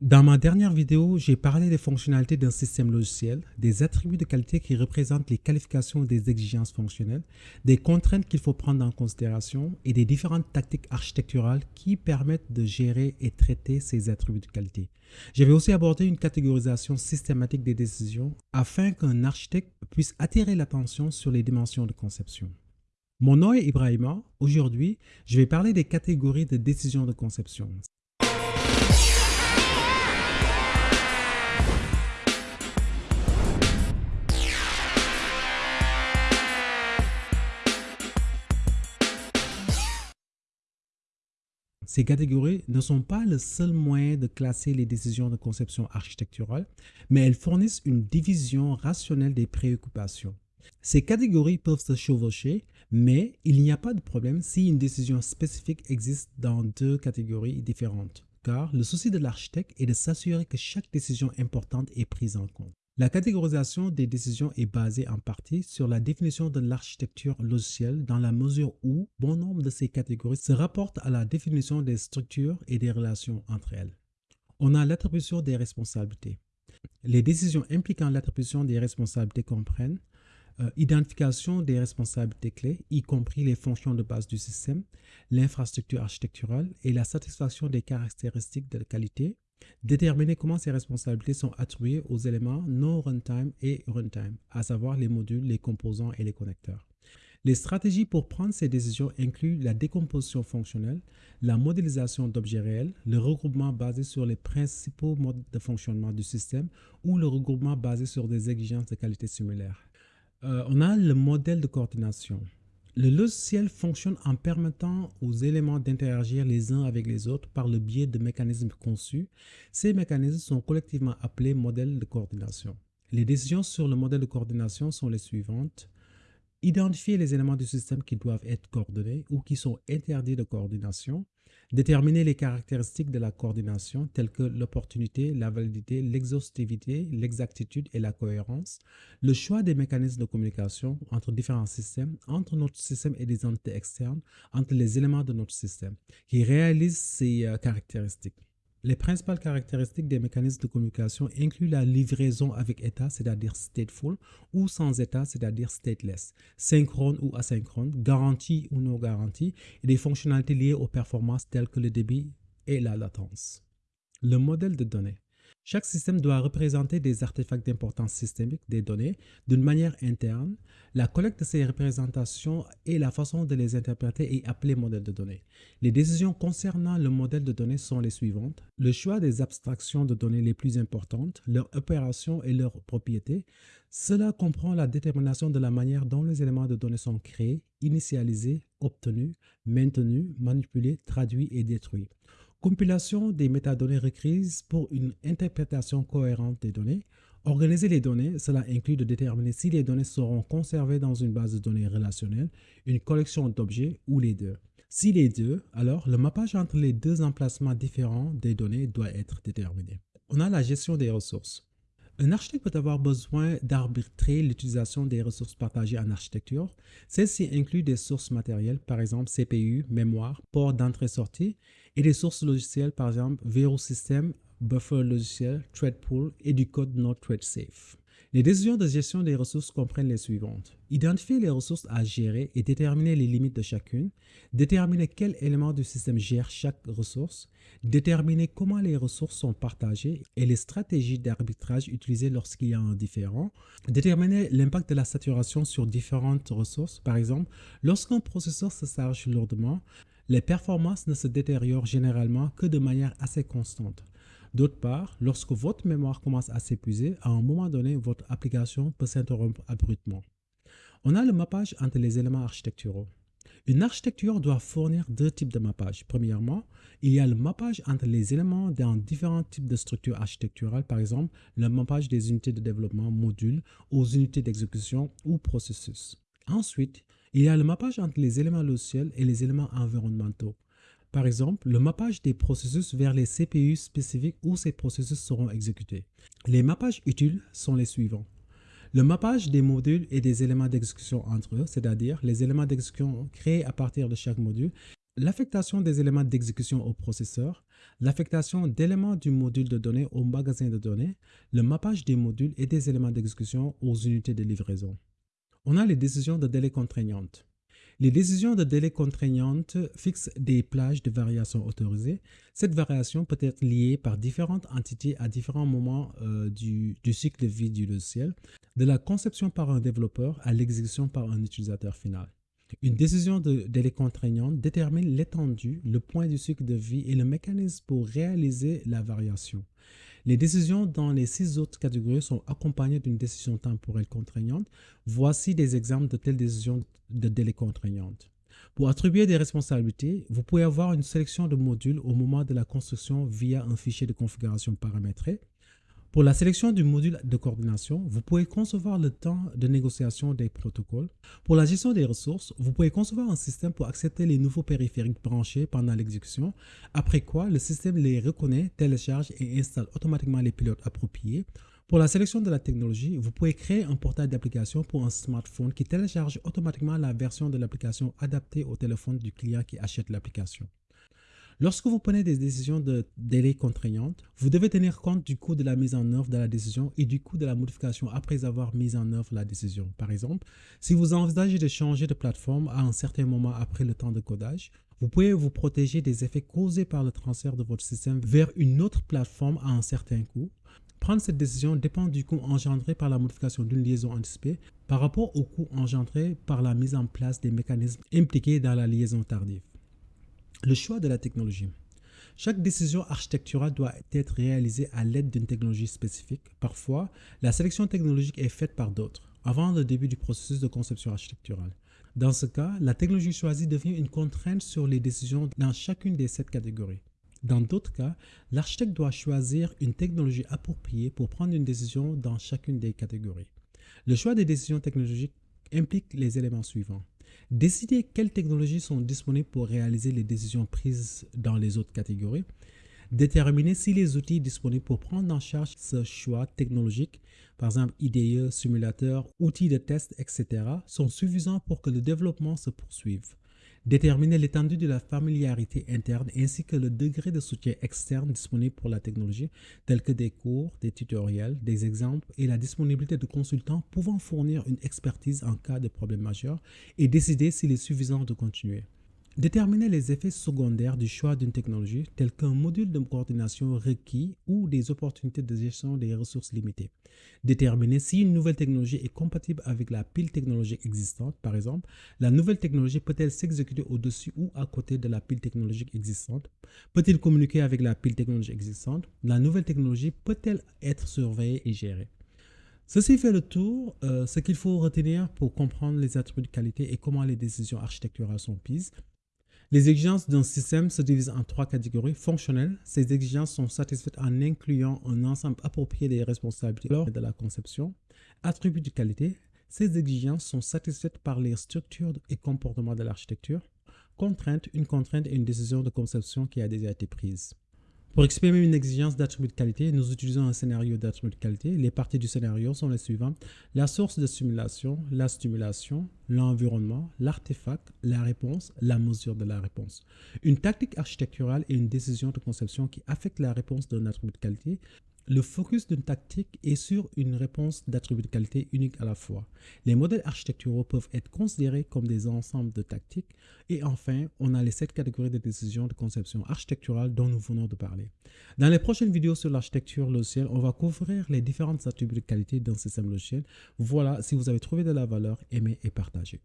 Dans ma dernière vidéo, j'ai parlé des fonctionnalités d'un système logiciel, des attributs de qualité qui représentent les qualifications des exigences fonctionnelles, des contraintes qu'il faut prendre en considération et des différentes tactiques architecturales qui permettent de gérer et traiter ces attributs de qualité. J'avais aussi abordé une catégorisation systématique des décisions afin qu'un architecte puisse attirer l'attention sur les dimensions de conception. Mon nom est Ibrahima. Aujourd'hui, je vais parler des catégories de décisions de conception. Ces catégories ne sont pas le seul moyen de classer les décisions de conception architecturale, mais elles fournissent une division rationnelle des préoccupations. Ces catégories peuvent se chevaucher, mais il n'y a pas de problème si une décision spécifique existe dans deux catégories différentes, car le souci de l'architecte est de s'assurer que chaque décision importante est prise en compte. La catégorisation des décisions est basée en partie sur la définition de l'architecture logicielle dans la mesure où bon nombre de ces catégories se rapportent à la définition des structures et des relations entre elles. On a l'attribution des responsabilités. Les décisions impliquant l'attribution des responsabilités comprennent euh, identification des responsabilités clés, y compris les fonctions de base du système, l'infrastructure architecturale et la satisfaction des caractéristiques de qualité, Déterminer comment ces responsabilités sont attribuées aux éléments non runtime et runtime, à savoir les modules, les composants et les connecteurs. Les stratégies pour prendre ces décisions incluent la décomposition fonctionnelle, la modélisation d'objets réels, le regroupement basé sur les principaux modes de fonctionnement du système ou le regroupement basé sur des exigences de qualité similaires. Euh, on a le modèle de coordination. Le logiciel fonctionne en permettant aux éléments d'interagir les uns avec les autres par le biais de mécanismes conçus. Ces mécanismes sont collectivement appelés modèles de coordination. Les décisions sur le modèle de coordination sont les suivantes. Identifier les éléments du système qui doivent être coordonnés ou qui sont interdits de coordination. Déterminer les caractéristiques de la coordination telles que l'opportunité, la validité, l'exhaustivité, l'exactitude et la cohérence. Le choix des mécanismes de communication entre différents systèmes, entre notre système et des entités externes, entre les éléments de notre système, qui réalisent ces euh, caractéristiques. Les principales caractéristiques des mécanismes de communication incluent la livraison avec état, c'est-à-dire stateful, ou sans état, c'est-à-dire stateless, synchrone ou asynchrone, garantie ou non garantie, et des fonctionnalités liées aux performances telles que le débit et la latence. Le modèle de données. Chaque système doit représenter des artefacts d'importance systémique des données d'une manière interne. La collecte de ces représentations et la façon de les interpréter est appelée modèle de données. Les décisions concernant le modèle de données sont les suivantes. Le choix des abstractions de données les plus importantes, leur opération et leurs propriétés. Cela comprend la détermination de la manière dont les éléments de données sont créés, initialisés, obtenus, maintenus, manipulés, traduits et détruits. Compilation des métadonnées requises pour une interprétation cohérente des données. Organiser les données, cela inclut de déterminer si les données seront conservées dans une base de données relationnelle, une collection d'objets ou les deux. Si les deux, alors le mappage entre les deux emplacements différents des données doit être déterminé. On a la gestion des ressources. Un architecte peut avoir besoin d'arbitrer l'utilisation des ressources partagées en architecture. Celles-ci incluent des sources matérielles, par exemple CPU, mémoire, port d'entrée-sortie, et des sources logicielles, par exemple verrou système, buffer logiciel, thread pool et du code not thread safe. Les décisions de gestion des ressources comprennent les suivantes. Identifier les ressources à gérer et déterminer les limites de chacune. Déterminer quel élément du système gère chaque ressource. Déterminer comment les ressources sont partagées et les stratégies d'arbitrage utilisées lorsqu'il y a un différent. Déterminer l'impact de la saturation sur différentes ressources. Par exemple, lorsqu'un processeur se charge lourdement, les performances ne se détériorent généralement que de manière assez constante. D'autre part, lorsque votre mémoire commence à s'épuiser, à un moment donné, votre application peut s'interrompre abruptement. On a le mappage entre les éléments architecturaux. Une architecture doit fournir deux types de mappage. Premièrement, il y a le mappage entre les éléments dans différents types de structures architecturales, par exemple le mappage des unités de développement modules aux unités d'exécution ou processus. Ensuite, il y a le mappage entre les éléments logiciels et les éléments environnementaux. Par exemple, le mappage des processus vers les CPU spécifiques où ces processus seront exécutés. Les mappages utiles sont les suivants. Le mappage des modules et des éléments d'exécution entre eux, c'est-à-dire les éléments d'exécution créés à partir de chaque module, l'affectation des éléments d'exécution au processeur, l'affectation d'éléments du module de données au magasin de données, le mappage des modules et des éléments d'exécution aux unités de livraison. On a les décisions de délai contraignantes. Les décisions de délai contraignantes fixent des plages de variation autorisées. Cette variation peut être liée par différentes entités à différents moments euh, du, du cycle de vie du logiciel, de la conception par un développeur à l'exécution par un utilisateur final. Une décision de délai contraignante détermine l'étendue, le point du cycle de vie et le mécanisme pour réaliser la variation. Les décisions dans les six autres catégories sont accompagnées d'une décision temporelle contraignante. Voici des exemples de telles décisions de délai contraignantes. Pour attribuer des responsabilités, vous pouvez avoir une sélection de modules au moment de la construction via un fichier de configuration paramétré. Pour la sélection du module de coordination, vous pouvez concevoir le temps de négociation des protocoles. Pour la gestion des ressources, vous pouvez concevoir un système pour accepter les nouveaux périphériques branchés pendant l'exécution, après quoi le système les reconnaît, télécharge et installe automatiquement les pilotes appropriés. Pour la sélection de la technologie, vous pouvez créer un portail d'application pour un smartphone qui télécharge automatiquement la version de l'application adaptée au téléphone du client qui achète l'application. Lorsque vous prenez des décisions de délai contraignantes, vous devez tenir compte du coût de la mise en œuvre de la décision et du coût de la modification après avoir mis en œuvre la décision. Par exemple, si vous envisagez de changer de plateforme à un certain moment après le temps de codage, vous pouvez vous protéger des effets causés par le transfert de votre système vers une autre plateforme à un certain coût. Prendre cette décision dépend du coût engendré par la modification d'une liaison anticipée par rapport au coût engendré par la mise en place des mécanismes impliqués dans la liaison tardive. Le choix de la technologie. Chaque décision architecturale doit être réalisée à l'aide d'une technologie spécifique. Parfois, la sélection technologique est faite par d'autres, avant le début du processus de conception architecturale. Dans ce cas, la technologie choisie devient une contrainte sur les décisions dans chacune des sept catégories. Dans d'autres cas, l'architecte doit choisir une technologie appropriée pour prendre une décision dans chacune des catégories. Le choix des décisions technologiques implique les éléments suivants. Décider quelles technologies sont disponibles pour réaliser les décisions prises dans les autres catégories. Déterminer si les outils disponibles pour prendre en charge ce choix technologique, par exemple IDE, simulateur, outils de test, etc., sont suffisants pour que le développement se poursuive. Déterminer l'étendue de la familiarité interne ainsi que le degré de soutien externe disponible pour la technologie, tels que des cours, des tutoriels, des exemples et la disponibilité de consultants pouvant fournir une expertise en cas de problème majeur et décider s'il est suffisant de continuer. Déterminer les effets secondaires du choix d'une technologie, tel qu'un module de coordination requis ou des opportunités de gestion des ressources limitées. Déterminer si une nouvelle technologie est compatible avec la pile technologique existante. Par exemple, la nouvelle technologie peut-elle s'exécuter au-dessus ou à côté de la pile technologique existante? Peut-il communiquer avec la pile technologique existante? La nouvelle technologie peut-elle être surveillée et gérée? Ceci fait le tour, euh, ce qu'il faut retenir pour comprendre les attributs de qualité et comment les décisions architecturales sont prises. Les exigences d'un système se divisent en trois catégories fonctionnelles. Ces exigences sont satisfaites en incluant un ensemble approprié des responsabilités lors de la conception. Attributs de qualité. Ces exigences sont satisfaites par les structures et comportements de l'architecture. Contrainte, une contrainte et une décision de conception qui a déjà été prise. Pour exprimer une exigence d'attribut de qualité, nous utilisons un scénario d'attribut de qualité. Les parties du scénario sont les suivantes. La source de simulation, la stimulation, l'environnement, l'artefact, la réponse, la mesure de la réponse. Une tactique architecturale est une décision de conception qui affecte la réponse d'un attribut de qualité le focus d'une tactique est sur une réponse d'attribut de qualité unique à la fois. Les modèles architecturaux peuvent être considérés comme des ensembles de tactiques. Et enfin, on a les sept catégories de décisions de conception architecturale dont nous venons de parler. Dans les prochaines vidéos sur l'architecture logicielle, on va couvrir les différentes attributs de qualité d'un système logiciel. Voilà, si vous avez trouvé de la valeur, aimez et partagez.